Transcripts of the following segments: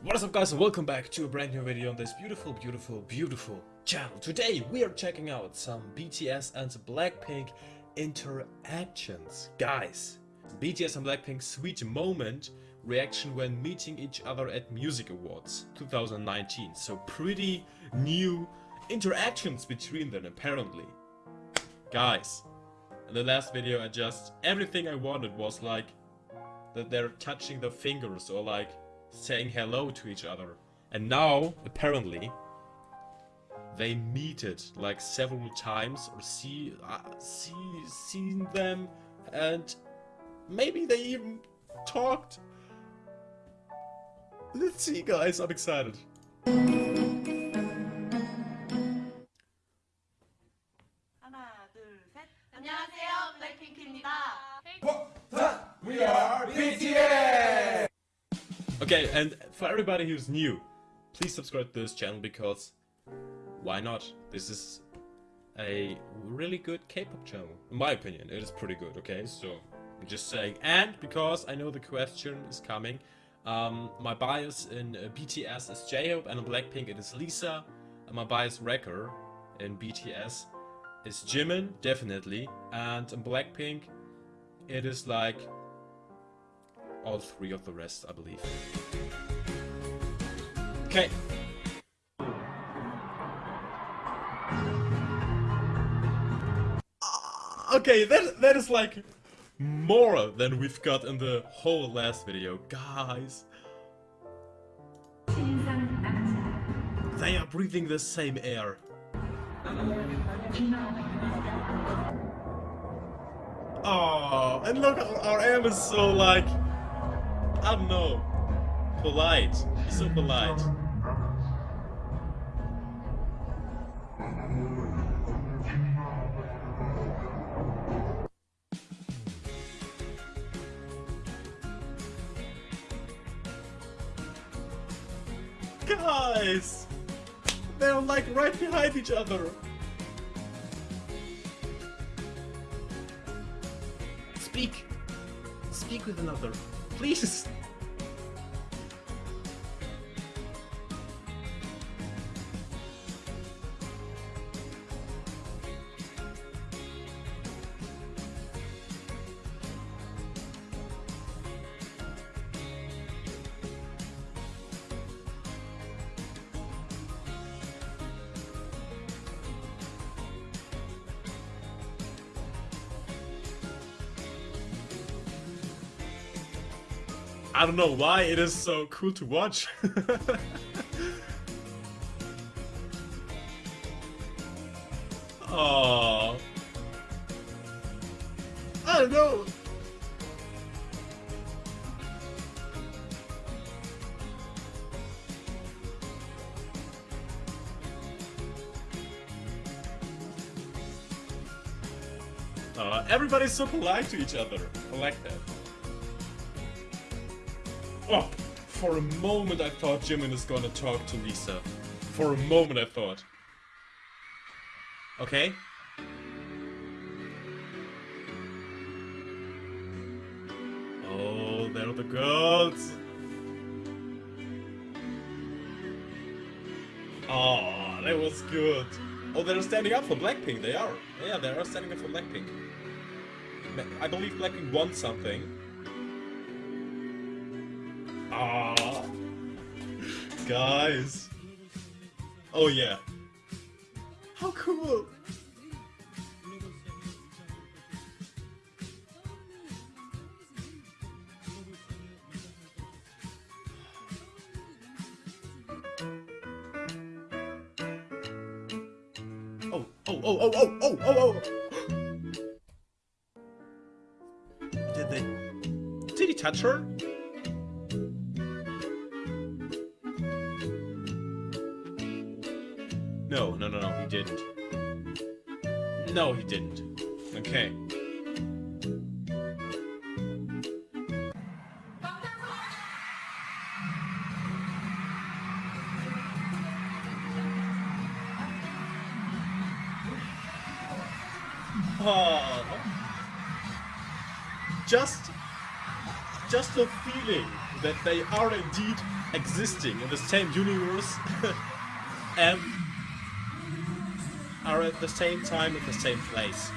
What is up guys and welcome back to a brand new video on this beautiful, beautiful, beautiful channel. Today we are checking out some BTS and Blackpink interactions. Guys, BTS and Blackpink sweet moment reaction when meeting each other at Music Awards 2019. So pretty new interactions between them apparently. Guys, in the last video I just, everything I wanted was like that they're touching their fingers or like saying hello to each other. And now, apparently, they meet it like several times or see uh, see seen them and maybe they even talked. Let's see guys, I'm excited. And for everybody who's new, please subscribe to this channel because why not? This is a really good K-pop channel. In my opinion, it is pretty good, okay? So, I'm just saying. And because I know the question is coming, um, my bias in uh, BTS is J-Hope and in Blackpink it is Lisa. And my bias wrecker in BTS is Jimin, definitely. And in Blackpink, it is like all three of the rest, I believe. Okay. Ah, Okay, that that is like more than we've got in the whole last video, guys. They are breathing the same air. Oh, and look, our, RM is so like, I don't know, polite. He's so polite. Guys, they're like right behind each other. Speak. Speak with another. Please. I don't know why it is so cool to watch. oh. I don't know. Uh, everybody's so polite to each other. I like that. Oh, for a moment I thought Jimin is gonna talk to Lisa. For a moment I thought. Okay. Oh, there are the girls. Oh, that was good. Oh, they're standing up for Blackpink. They are. Yeah, they are standing up for Blackpink. I believe Blackpink won something. Guys. Oh yeah. How cool. Oh, oh, oh, oh, oh, oh, oh, oh. oh. Did they... Did he touch her? No, no, he didn't. No, he didn't. Okay. Oh. Just, just the feeling that they are indeed existing in the same universe and are at the same time at the same place.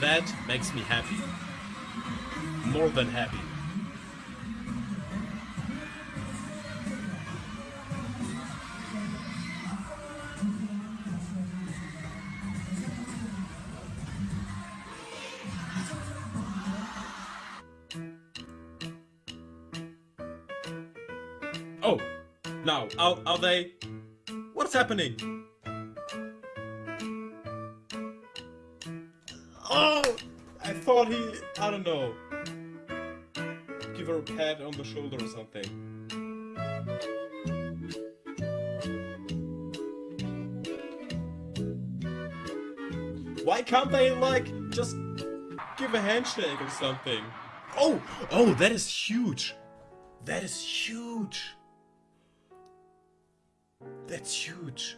That makes me happy. More than happy. Oh, now, are, are they... What's happening? Thought he... I don't know. Give her a pat on the shoulder or something. Why can't they, like, just give a handshake or something? Oh! Oh, that is huge! That is huge! That's huge.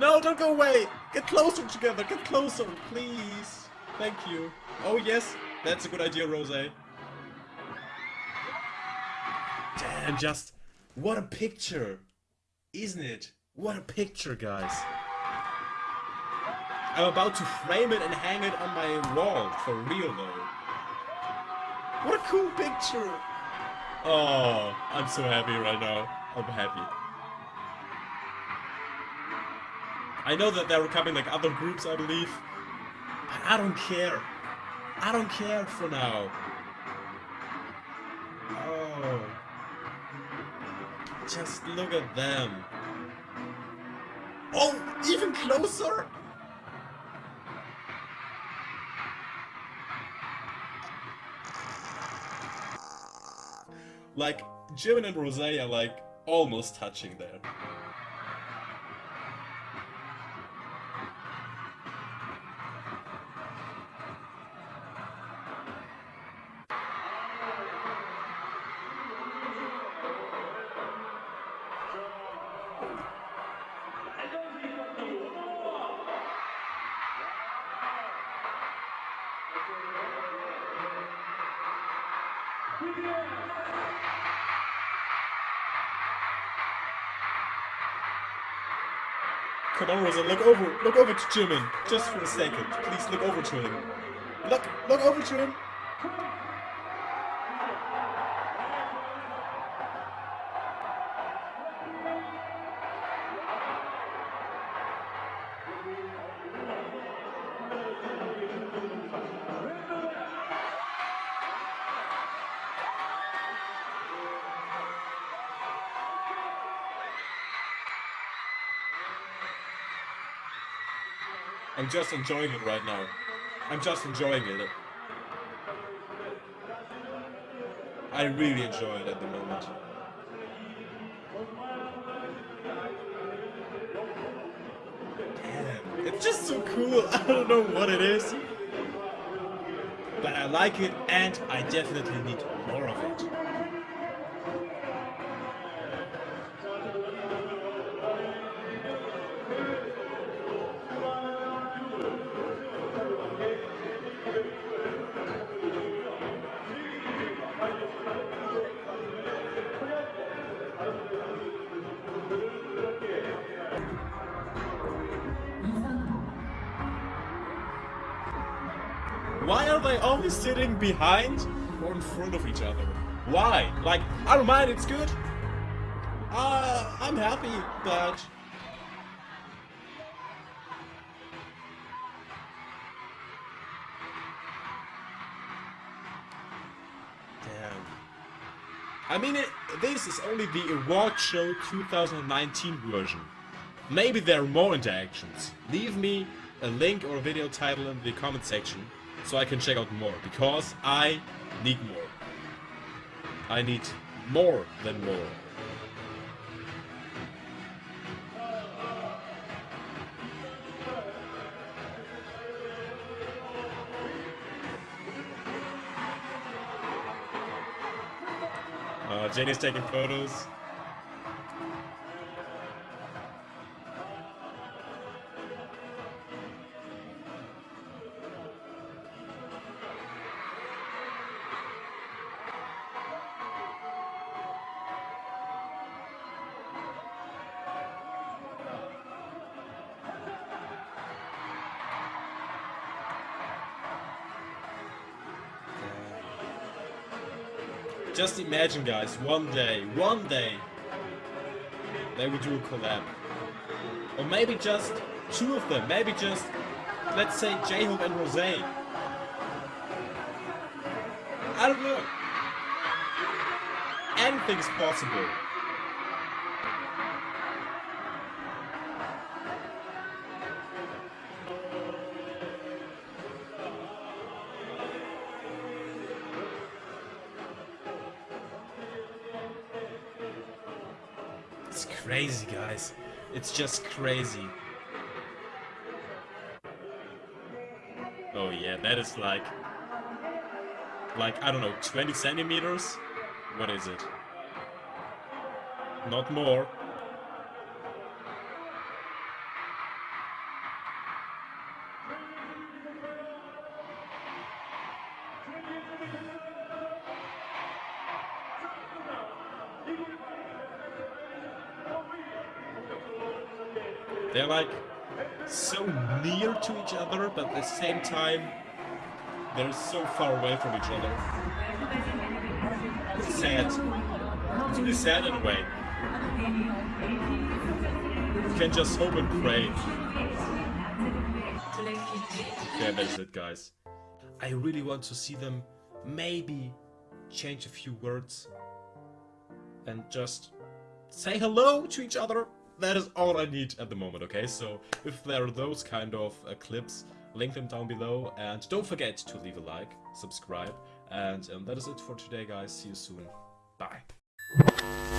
No, don't go away! Get closer together, get closer, please! Thank you. Oh yes, that's a good idea, Rose. Damn, just... What a picture! Isn't it? What a picture, guys! I'm about to frame it and hang it on my wall, for real though. What a cool picture! Oh, I'm so happy right now. I'm happy. I know that there are coming like other groups, I believe. But I don't care. I don't care for now. Oh. Just look at them. Oh, even closer! Like, Jimin and Rose are like almost touching there. Come on, Rosa, look over, look over to Jimin, just for a second. Please look over to him. Look, look over to him. I'm just enjoying it right now. I'm just enjoying it. I really enjoy it at the moment. Damn, it's just so cool. I don't know what it is. But I like it and I definitely need more of it. Why are they always sitting behind or in front of each other? Why? Like, I don't mind, it's good. Uh, I'm happy, but... Damn. I mean, it, this is only the award show 2019 version. Maybe there are more interactions. Leave me a link or a video title in the comment section so I can check out more, because I need more. I need more than more. Uh, Jennie's taking photos. Just imagine, guys, one day, one day, they will do a collab. Or maybe just two of them. Maybe just, let's say, J-Hope and Rose. I don't know. Anything's possible. It's crazy, guys. It's just crazy. Oh yeah, that is like... Like, I don't know, 20 centimeters? What is it? Not more. Like so near to each other, but at the same time, they're so far away from each other. It's sad. It's really sad in a way. You can just hope and pray. Yeah, that's it, guys. I really want to see them maybe change a few words and just say hello to each other. That is all I need at the moment, okay? So if there are those kind of uh, clips, link them down below. And don't forget to leave a like, subscribe. And um, that is it for today, guys. See you soon. Bye.